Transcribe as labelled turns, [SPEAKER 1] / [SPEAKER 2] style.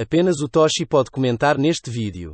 [SPEAKER 1] Apenas o Toshi pode comentar neste vídeo.